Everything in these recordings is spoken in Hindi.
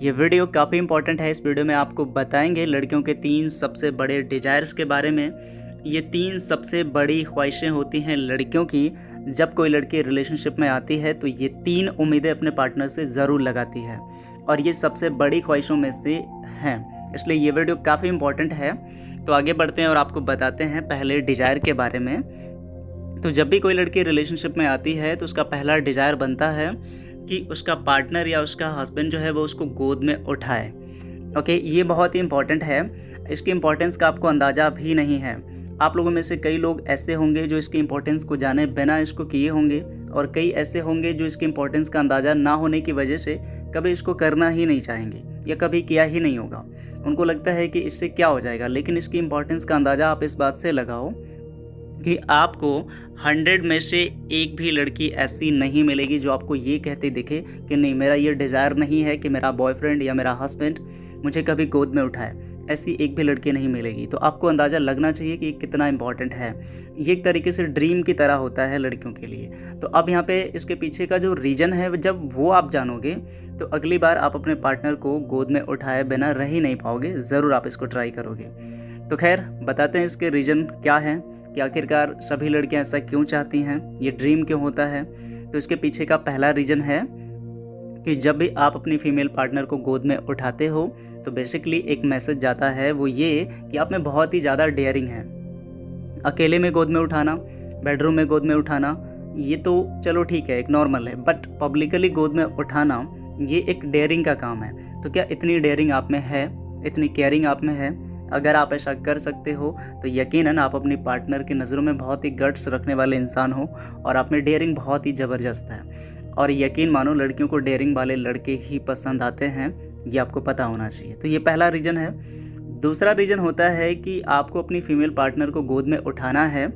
ये वीडियो काफ़ी इंपॉर्टेंट है। इस वीडियो में आपको बताएँगे लड़कियों के तीन सबसे बड़े डिजायर्स के बारे में। ये तीन सबसे बड़ी ख्वाहिशें होती हैं लड़कियों की। जब कोई लड़की रिलेशनशिप में आती है तो ये तीन उम्मीदें अपने पार्टनर से ज़रूर लगाती है। और ये सबसे बड़ी ख्वाहिशों में से हैं। इसलिए ये वीडियो काफ़ी इंपॉर्टेंट है। तो आगे बढ़ते हैं और आपको बताते हैं पहले डिज़ायर के बारे में। तो जब भी कोई लड़की रिलेशनशिप में आती है तो उसका पहला डिज़ायर बनता है कि उसका पार्टनर या उसका हस्बैंड जो है वो उसको गोद में उठाए। ओके ये बहुत ही इंपॉर्टेंट है। इसकी इंपॉर्टेंस का आपको अंदाज़ा भी नहीं है। आप लोगों में से कई लोग ऐसे होंगे जो इसकी इंपॉर्टेंस को जाने बिना इसको किए होंगे और कई ऐसे होंगे जो इसकी इंपॉर्टेंस का अंदाज़ा ना होने की वजह से कभी इसको करना ही नहीं चाहेंगे या कभी किया ही नहीं होगा। उनको लगता है कि इससे क्या हो जाएगा, लेकिन इसकी इंपॉर्टेंस का अंदाज़ा आप इस बात से लगाओ कि आपको हंड्रेड में से एक भी लड़की ऐसी नहीं मिलेगी जो आपको ये कहते दिखे कि नहीं, मेरा ये डिज़ायर नहीं है कि मेरा बॉयफ्रेंड या मेरा हस्बैंड मुझे कभी गोद में उठाए। ऐसी एक भी लड़की नहीं मिलेगी। तो आपको अंदाज़ा लगना चाहिए कि कितना इंपॉर्टेंट है। ये एक तरीके से ड्रीम की तरह होता है लड़कियों के लिए। तो अब यहाँ पे इसके पीछे का जो रीज़न है, जब वो आप जानोगे तो अगली बार आप अपने पार्टनर को गोद में उठाए बिना रह ही नहीं पाओगे। ज़रूर आप इसको ट्राई करोगे। तो खैर, बताते हैं इसके रीज़न क्या है। कि आखिरकार सभी लड़कियाँ ऐसा क्यों चाहती हैं? ये ड्रीम क्यों होता है? तो इसके पीछे का पहला रीज़न है कि जब भी आप अपनी फीमेल पार्टनर को गोद में उठाते हो तो बेसिकली एक मैसेज जाता है वो ये कि आप में बहुत ही ज़्यादा डेयरिंग है। अकेले में गोद में उठाना बेडरूम में गोद में उठाना, ये तो चलो ठीक है, एक नॉर्मल है बट पब्लिकली गोद में उठाना, ये एक डेयरिंग का काम है। तो क्या इतनी डेयरिंग आप में है? इतनी केयरिंग आप में है? अगर आप ऐसा कर सकते हो तो यकीनन आप अपनी पार्टनर की नज़रों में बहुत ही गट्स रखने वाले इंसान हो और आप में डेयरिंग बहुत ही ज़बरदस्त है। और यकीन मानो, लड़कियों को डेयरिंग वाले लड़के ही पसंद आते हैं, ये आपको पता होना चाहिए। तो ये पहला रीज़न है। दूसरा रीज़न होता है कि आपको अपनी फीमेल पार्टनर को गोद में उठाना है।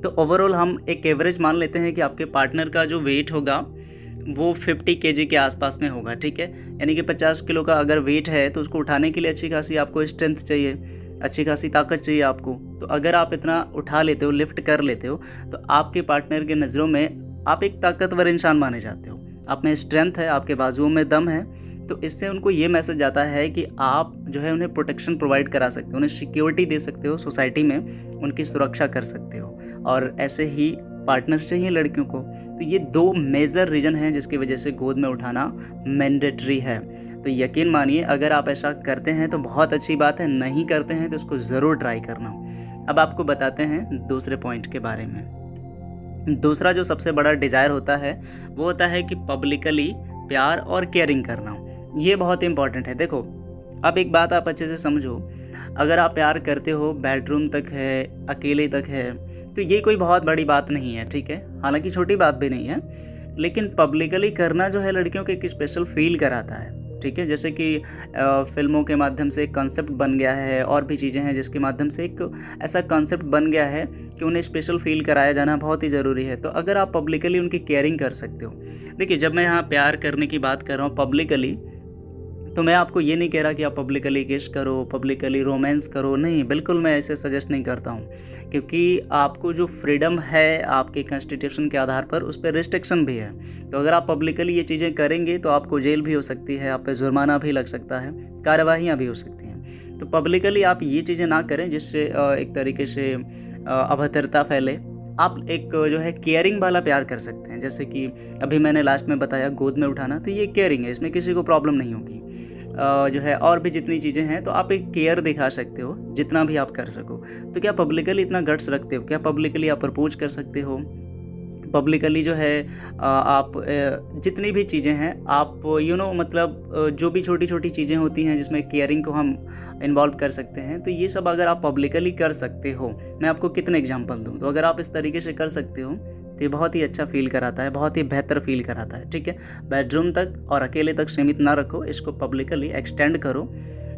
तो ओवरऑल हम एक एवरेज मान लेते हैं कि आपके पार्टनर का जो वेट होगा वो 50 के के आसपास में होगा, ठीक है? यानी कि 50 किलो का अगर वेट है तो उसको उठाने के लिए अच्छी खासी आपको स्ट्रेंथ चाहिए, अच्छी खासी ताकत चाहिए आपको। तो अगर आप इतना उठा लेते हो लिफ्ट कर लेते हो तो आपके पार्टनर के नज़रों में आप एक ताकतवर इंसान माने जाते हो। आप में स्ट्रेंथ है, आपके बाजुओं में दम है तो इससे उनको ये मैसेज जाता है कि आप जो है उन्हें प्रोटेक्शन प्रोवाइड करा सकते हो, उन्हें सिक्योरिटी दे सकते हो सोसाइटी में उनकी सुरक्षा कर सकते हो। और ऐसे ही पार्टनर चाहिए लड़कियों को। तो ये दो मेजर रीज़न हैं जिसकी वजह से गोद में उठाना मैंडेटरी है। तो यकीन मानिए, अगर आप ऐसा करते हैं तो बहुत अच्छी बात है, नहीं करते हैं तो इसको ज़रूर ट्राई करना। अब आपको बताते हैं दूसरे पॉइंट के बारे में। दूसरा जो सबसे बड़ा डिज़ायर होता है, वो होता है कि पब्लिकली प्यार और केयरिंग करना। ये बहुत इंपॉर्टेंट है। देखो, अब एक बात आप अच्छे से समझो। अगर आप प्यार करते हो बेडरूम तक है, अकेले तक है तो ये कोई बहुत बड़ी बात नहीं है, ठीक है? हालाँकि छोटी बात भी नहीं है, लेकिन पब्लिकली करना जो है लड़कियों को एक स्पेशल फील कराता है, ठीक है? जैसे कि फ़िल्मों के माध्यम से एक कॉन्सेप्ट बन गया है, और भी चीज़ें हैं जिसके माध्यम से एक ऐसा कॉन्सेप्ट बन गया है कि उन्हें स्पेशल फील कराया जाना बहुत ही ज़रूरी है। तो अगर आप पब्लिकली उनकी केयरिंग कर सकते हो, देखिए, जब मैं यहाँ प्यार करने की बात कर रहा हूँ पब्लिकली तो मैं आपको ये नहीं कह रहा कि आप पब्लिकली किस करो पब्लिकली रोमांस करो, नहीं, बिल्कुल मैं ऐसे सजेस्ट नहीं करता हूँ। क्योंकि आपको जो फ्रीडम है, आपके कॉन्स्टिट्यूशन के आधार पर, उस पर रिस्ट्रिक्शन भी है। तो अगर आप पब्लिकली ये चीज़ें करेंगे तो आपको जेल भी हो सकती है, आप पे जुर्माना भी लग सकता है, कार्यवाहियाँ भी हो सकती हैं। तो पब्लिकली आप ये चीज़ें ना करें, जिससे एक तरीके से अभद्रता फैले। आप एक, जो है केयरिंग वाला प्यार कर सकते हैं। जैसे कि अभी मैंने लास्ट में बताया, गोद में उठाना तो ये केयरिंग है, इसमें किसी को प्रॉब्लम नहीं होगी। जो है, और भी जितनी चीज़ें हैं तो आप एक केयर दिखा सकते हो, जितना भी आप कर सको। तो क्या पब्लिकली इतना गट्स रखते हो? क्या पब्लिकली आप प्रपोज कर सकते हो? पब्लिकली जो है आप जितनी भी चीज़ें हैं आप यू you नो know, मतलब जो भी छोटी छोटी चीज़ें होती हैं जिसमें केयरिंग को हम इन्वॉल्व कर सकते हैं तो ये सब अगर आप पब्लिकली कर सकते हो मैं आपको कितने एग्जांपल दूँ? तो अगर आप इस तरीके से कर सकते हो तो ये बहुत ही अच्छा फील कराता है बहुत ही बेहतर फील कराता है ठीक है? बेडरूम तक और अकेले तक सीमित ना रखो इसको पब्लिकली एक्सटेंड करो।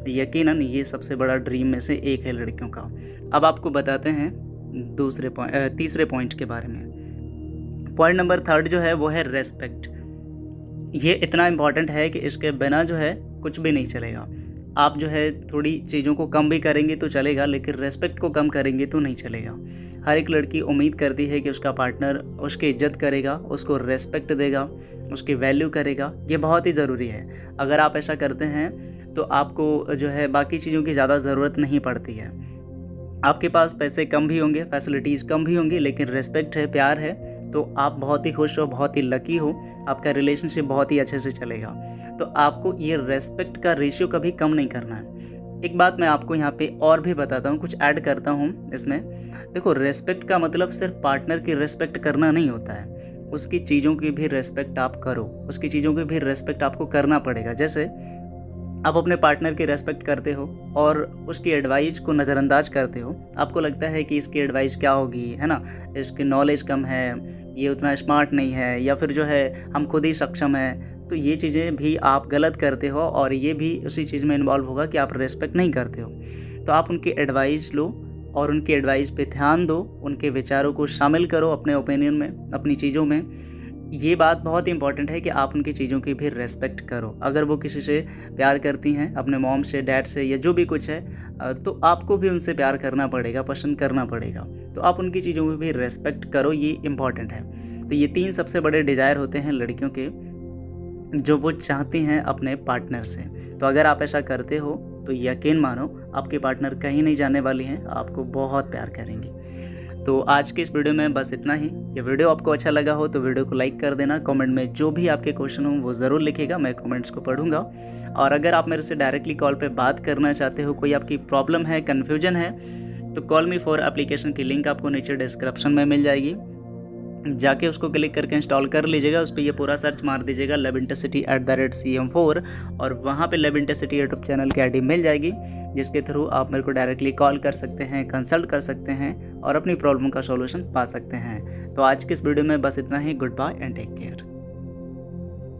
यकीनन ये सबसे बड़ा ड्रीम में से एक है लड़कियों का। अब आपको बताते हैं दूसरे पॉइंट तीसरे पॉइंट के बारे में। पॉइंट नंबर थर्ड जो है वो है रेस्पेक्ट। ये इतना इंपॉर्टेंट है कि इसके बिना जो है कुछ भी नहीं चलेगा। आप जो है थोड़ी चीज़ों को कम भी करेंगे तो चलेगा, लेकिन रेस्पेक्ट को कम करेंगे तो नहीं चलेगा। हर एक लड़की उम्मीद करती है कि उसका पार्टनर उसकी इज़्ज़त करेगा, उसको रेस्पेक्ट देगा, उसकी वैल्यू करेगा। ये बहुत ही ज़रूरी है। अगर आप ऐसा करते हैं तो आपको जो है बाकी चीज़ों की ज़्यादा ज़रूरत नहीं पड़ती है। आपके पास पैसे कम भी होंगे फैसिलिटीज़ कम भी होंगी, लेकिन रेस्पेक्ट है, प्यार है। तो आप बहुत ही खुश हो, बहुत ही लकी हो, आपका रिलेशनशिप बहुत ही अच्छे से चलेगा। तो आपको ये रेस्पेक्ट का रेशियो कभी कम नहीं करना है। एक बात मैं आपको यहाँ पे और भी बताता हूँ, कुछ ऐड करता हूँ इसमें। देखो रेस्पेक्ट का मतलब सिर्फ़ पार्टनर की रेस्पेक्ट करना नहीं होता है। उसकी चीज़ों की भी रेस्पेक्ट आप करो, उसकी चीज़ों की भी रेस्पेक्ट आपको करना पड़ेगा। जैसे आप अपने पार्टनर की रेस्पेक्ट करते हो और उसकी एडवाइस को नज़रअंदाज करते हो, आपको लगता है कि इसकी एडवाइस क्या होगी, है ना? इसकी नॉलेज कम है ये उतना स्मार्ट नहीं है या फिर जो है हम खुद ही सक्षम हैं तो ये चीज़ें भी आप गलत करते हो और ये भी उसी चीज़ में इन्वॉल्व होगा कि आप रेस्पेक्ट नहीं करते हो। तो आप उनकी एडवाइस लो और उनकी एडवाइस पे ध्यान दो, उनके विचारों को शामिल करो अपने ओपिनियन में, अपनी चीज़ों में। ये बात बहुत ही इंपॉर्टेंट है कि आप उनकी चीज़ों की भी रेस्पेक्ट करो। अगर वो किसी से प्यार करती हैं, अपने मॉम से डैड से या जो भी कुछ है तो आपको भी उनसे प्यार करना पड़ेगा, पसंद करना पड़ेगा। तो आप उनकी चीज़ों की भी रेस्पेक्ट करो, ये इंपॉर्टेंट है। तो ये तीन सबसे बड़े डिज़ायर होते हैं लड़कियों के, जो वो चाहती हैं अपने पार्टनर से। तो अगर आप ऐसा करते हो तो यकीन मानो, आपके पार्टनर कहीं नहीं जाने वाली हैं, आपको बहुत प्यार करेंगे। तो आज के इस वीडियो में बस इतना ही। ये वीडियो आपको अच्छा लगा हो तो वीडियो को लाइक कर देना, कमेंट में जो भी आपके क्वेश्चन हो वो ज़रूर लिखेगा, मैं कमेंट्स को पढ़ूँगा। और अगर आप मेरे से डायरेक्टली कॉल पे बात करना चाहते हो, कोई आपकी प्रॉब्लम है, कन्फ्यूज़न है तो कॉल मी फॉर एप्लीकेशन की लिंक आपको नीचे डिस्क्रिप्शन में मिल जाएगी। जाके उसको क्लिक करके इंस्टॉल कर लीजिएगा, उस पर ये पूरा सर्च मार दीजिएगा love intercity at the rate C M four और वहाँ पर लव इंटरसिटी यूट्यूब चैनल की आईडी मिल जाएगी, जिसके थ्रू आप मेरे को डायरेक्टली कॉल कर सकते हैं कंसल्ट कर सकते हैं, और अपनी प्रॉब्लम का सॉल्यूशन पा सकते हैं। तो आज के इस वीडियो में बस इतना ही good bye and take care